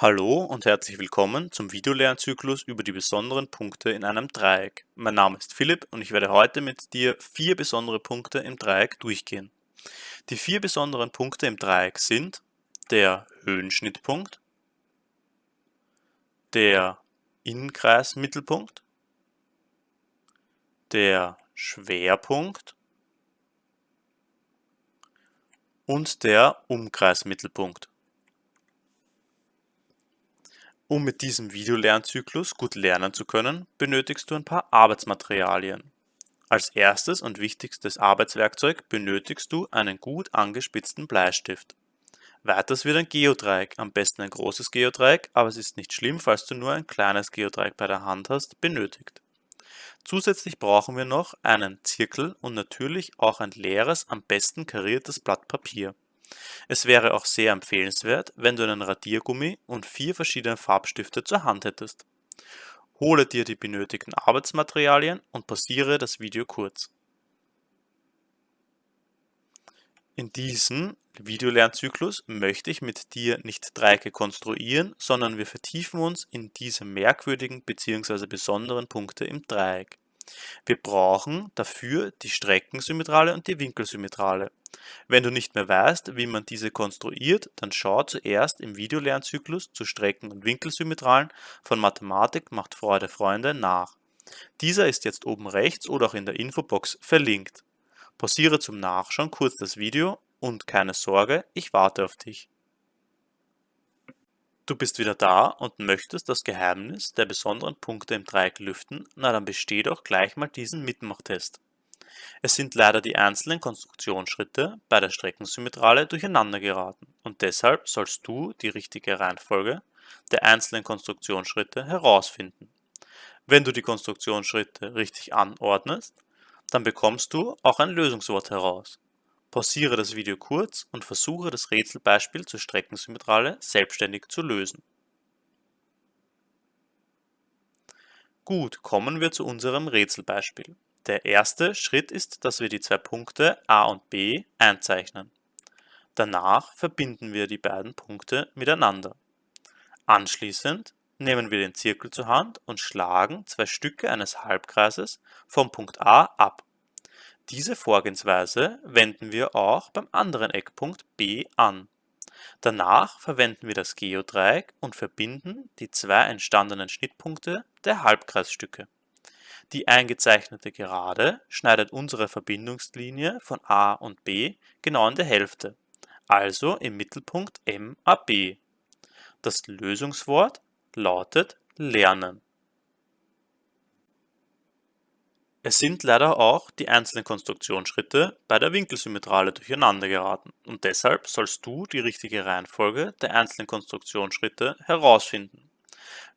Hallo und herzlich willkommen zum Videolernzyklus über die besonderen Punkte in einem Dreieck. Mein Name ist Philipp und ich werde heute mit dir vier besondere Punkte im Dreieck durchgehen. Die vier besonderen Punkte im Dreieck sind der Höhenschnittpunkt, der Innenkreismittelpunkt, der Schwerpunkt und der Umkreismittelpunkt. Um mit diesem Videolernzyklus gut lernen zu können, benötigst du ein paar Arbeitsmaterialien. Als erstes und wichtigstes Arbeitswerkzeug benötigst du einen gut angespitzten Bleistift. Weiters wird ein Geodreieck, am besten ein großes Geodreieck, aber es ist nicht schlimm, falls du nur ein kleines Geodreieck bei der Hand hast, benötigt. Zusätzlich brauchen wir noch einen Zirkel und natürlich auch ein leeres, am besten kariertes Blatt Papier. Es wäre auch sehr empfehlenswert, wenn du einen Radiergummi und vier verschiedene Farbstifte zur Hand hättest. Hole dir die benötigten Arbeitsmaterialien und pausiere das Video kurz. In diesem Videolernzyklus möchte ich mit dir nicht Dreiecke konstruieren, sondern wir vertiefen uns in diese merkwürdigen bzw. besonderen Punkte im Dreieck. Wir brauchen dafür die Streckensymmetrale und die Winkelsymmetrale. Wenn du nicht mehr weißt, wie man diese konstruiert, dann schau zuerst im Videolernzyklus zu Strecken- und Winkelsymmetralen von Mathematik macht Freude Freunde nach. Dieser ist jetzt oben rechts oder auch in der Infobox verlinkt. Pausiere zum Nachschauen kurz das Video und keine Sorge, ich warte auf dich. Du bist wieder da und möchtest das Geheimnis der besonderen Punkte im Dreieck lüften, na dann besteh doch gleich mal diesen Mitmachtest. Es sind leider die einzelnen Konstruktionsschritte bei der Streckensymmetrale durcheinander geraten und deshalb sollst du die richtige Reihenfolge der einzelnen Konstruktionsschritte herausfinden. Wenn du die Konstruktionsschritte richtig anordnest, dann bekommst du auch ein Lösungswort heraus. Pausiere das Video kurz und versuche das Rätselbeispiel zur Streckensymmetrale selbstständig zu lösen. Gut, kommen wir zu unserem Rätselbeispiel. Der erste Schritt ist, dass wir die zwei Punkte a und b einzeichnen. Danach verbinden wir die beiden Punkte miteinander. Anschließend nehmen wir den Zirkel zur Hand und schlagen zwei Stücke eines Halbkreises vom Punkt A ab. Diese Vorgehensweise wenden wir auch beim anderen Eckpunkt B an. Danach verwenden wir das Geodreieck und verbinden die zwei entstandenen Schnittpunkte der Halbkreisstücke. Die eingezeichnete Gerade schneidet unsere Verbindungslinie von A und B genau in der Hälfte, also im Mittelpunkt MAB. Das Lösungswort lautet Lernen. Es sind leider auch die einzelnen Konstruktionsschritte bei der Winkelsymmetrale durcheinander geraten und deshalb sollst du die richtige Reihenfolge der einzelnen Konstruktionsschritte herausfinden.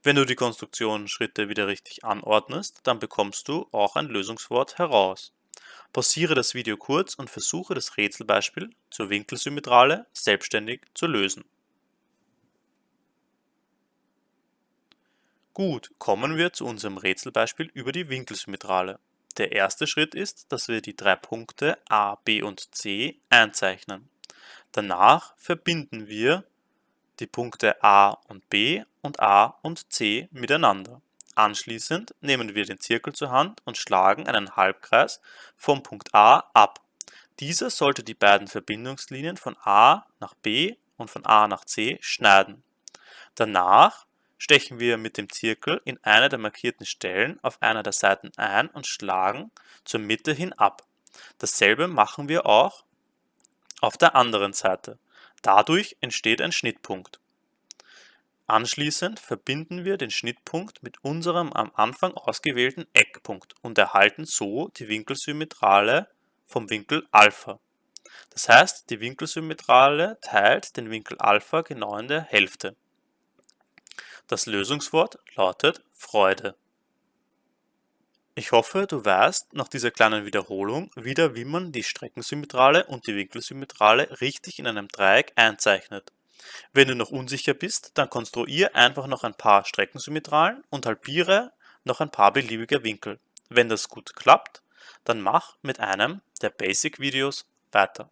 Wenn du die Konstruktionsschritte wieder richtig anordnest, dann bekommst du auch ein Lösungswort heraus. Pausiere das Video kurz und versuche das Rätselbeispiel zur Winkelsymmetrale selbstständig zu lösen. Gut, kommen wir zu unserem Rätselbeispiel über die Winkelsymmetrale. Der erste Schritt ist, dass wir die drei Punkte A, B und C einzeichnen. Danach verbinden wir die Punkte A und B und A und C miteinander. Anschließend nehmen wir den Zirkel zur Hand und schlagen einen Halbkreis vom Punkt A ab. Dieser sollte die beiden Verbindungslinien von A nach B und von A nach C schneiden. Danach stechen wir mit dem Zirkel in eine der markierten Stellen auf einer der Seiten ein und schlagen zur Mitte hin ab. Dasselbe machen wir auch auf der anderen Seite. Dadurch entsteht ein Schnittpunkt. Anschließend verbinden wir den Schnittpunkt mit unserem am Anfang ausgewählten Eckpunkt und erhalten so die Winkelsymmetrale vom Winkel Alpha. Das heißt, die Winkelsymmetrale teilt den Winkel Alpha genau in der Hälfte. Das Lösungswort lautet Freude. Ich hoffe, du weißt nach dieser kleinen Wiederholung wieder, wie man die Streckensymmetrale und die Winkelsymmetrale richtig in einem Dreieck einzeichnet. Wenn du noch unsicher bist, dann konstruiere einfach noch ein paar Streckensymmetralen und halbiere noch ein paar beliebige Winkel. Wenn das gut klappt, dann mach mit einem der Basic-Videos weiter.